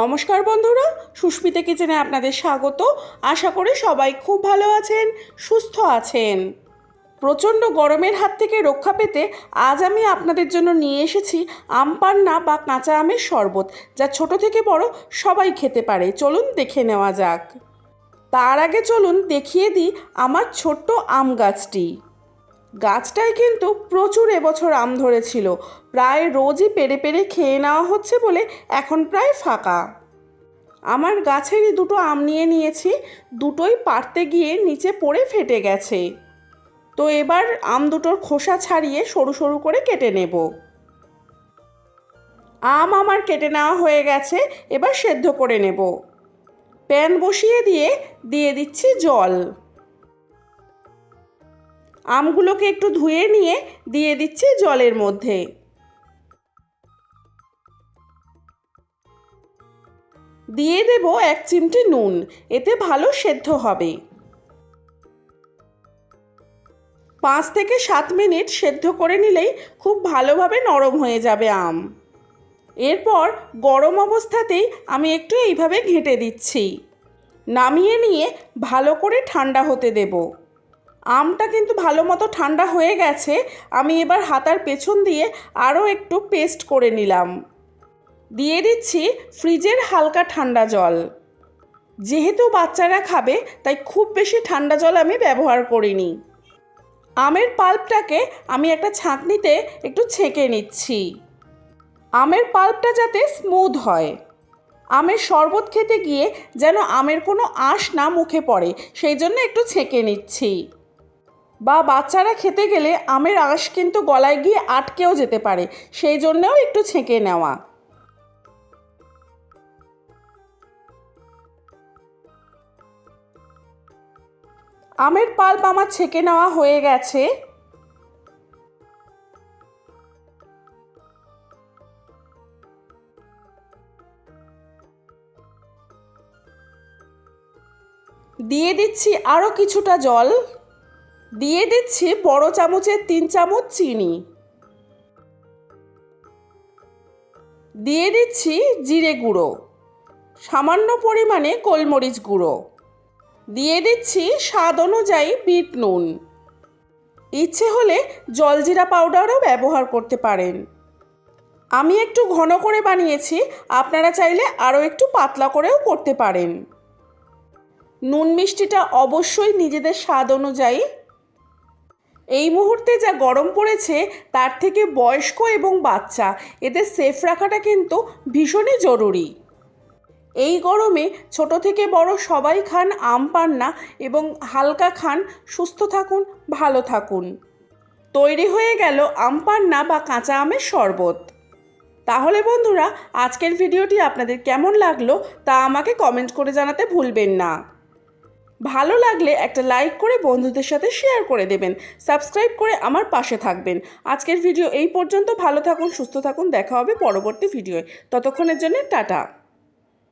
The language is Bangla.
নমস্কার বন্ধুরা, সুস্মিতা কিচেনে আপনাদের স্বাগত। আশা করি সবাই খুব ভালো আছেন, সুস্থ আছেন। প্রচণ্ড গরমের হাত থেকে রক্ষা পেতে আজ আমি আপনাদের জন্য নিয়ে এসেছি আম পান্না বা কাঁচা আমের শরবত, যা ছোট থেকে বড় সবাই খেতে পারে। চলুন দেখে নেওয়া যাক। তার আগে চলুন দেখিয়ে দিই আমার ছোট্ট আম গাছটি। গাছটায় কিন্তু প্রচুর এবছর আম ধরেছিল। প্রায় রোজই পেরে পেরে খেয়ে নেওয়া হচ্ছে বলে এখন প্রায় ফাঁকা। আমার গাছেরই দুটো আম নিয়ে নিয়েছি, দুটোই পারতে গিয়ে নিচে পড়ে ফেটে গেছে। তো এবার আম দুটোর খোসা ছাড়িয়ে সরু সরু করে কেটে নেব। আম আমার কেটে নেওয়া হয়ে গেছে, এবার সেদ্ধ করে নেব। প্যান বসিয়ে দিয়ে দিয়ে দিচ্ছি জল। আমগুলোকে একটু ধুয়ে নিয়ে দিয়ে দিচ্ছি জলের মধ্যে। দিয়ে দেব এক চিমটি নুন, এতে ভালো সেদ্ধ হবে। পাঁচ থেকে সাত মিনিট সেদ্ধ করে নিলেই খুব ভালোভাবে নরম হয়ে যাবে আম। এরপর গরম অবস্থাতেই আমি একটু এইভাবে ঘেঁটে দিচ্ছি। নামিয়ে নিয়ে ভালো করে ঠান্ডা হতে দেবো। আমটা কিন্তু ভালো মতো ঠান্ডা হয়ে গেছে। আমি এবার হাতার পেছন দিয়ে আরও একটু পেস্ট করে নিলাম। দিয়ে দিচ্ছি ফ্রিজের হালকা ঠান্ডা জল। যেহেতু বাচ্চারা খাবে, তাই খুব বেশি ঠান্ডা জল আমি ব্যবহার করিনি। আমের পাল্পটাকে আমি একটা ছাঁকনিতে একটু ছেঁকে নিচ্ছি। আমের পাল্পটা যাতে স্মুথ হয়। আমের শরবত খেতে গিয়ে যেন আমের কোনো আঁশ না মুখে পড়ে, সেই জন্য একটু ছেঁকে নিচ্ছি। বা বাচ্চারা খেতে গেলে আমের আঁশ কিন্তু গলায় গিয়ে আটকেও যেতে পারে, সেই জন্যও একটু ছেঁকে নেওয়া। আমের পাল্প আমার ছেঁকে নেওয়া হয়ে গেছে। দিয়ে দিচ্ছি আরও কিছুটা জল। দিয়ে দিচ্ছি বড় চামচের তিন চামচ চিনি। দিয়ে দিচ্ছি জিরে গুঁড়ো, সামান্য পরিমাণে গোলমরিচ গুঁড়ো। দিয়ে দিচ্ছি স্বাদ অনুযায়ী বিট নুন। ইচ্ছে হলে জলজিরা পাউডারও ব্যবহার করতে পারেন। আমি একটু ঘন করে বানিয়েছি, আপনারা চাইলে আরও একটু পাতলা করেও করতে পারেন। নুন মিষ্টিটা অবশ্যই নিজেদের স্বাদ অনুযায়ী এই মুহূর্তে যা গরম পড়েছে, তার থেকে বয়স্ক এবং বাচ্চা, এদের সেফ রাখাটা কিন্তু ভীষণই জরুরি। এই গরমে ছোট থেকে বড় সবাই খান আম পান্না এবং হালকা খান, সুস্থ থাকুন, ভালো থাকুন। তৈরি হয়ে গেল আম পান্না বা কাঁচা আমের শরবত। তাহলে বন্ধুরা, আজকের ভিডিওটি আপনাদের কেমন লাগল তা আমাকে কমেন্ট করে জানাতে ভুলবেন না। ভালো লাগলে একটা লাইক করে বন্ধুদের সাথে শেয়ার করে দেবেন, সাবস্ক্রাইব করে আমার পাশে থাকবেন। আজকের ভিডিও এই পর্যন্ত, ভালো থাকুন, সুস্থ থাকুন, দেখা হবে পরবর্তী ভিডিওয়। ততক্ষণের জন্য টাটা।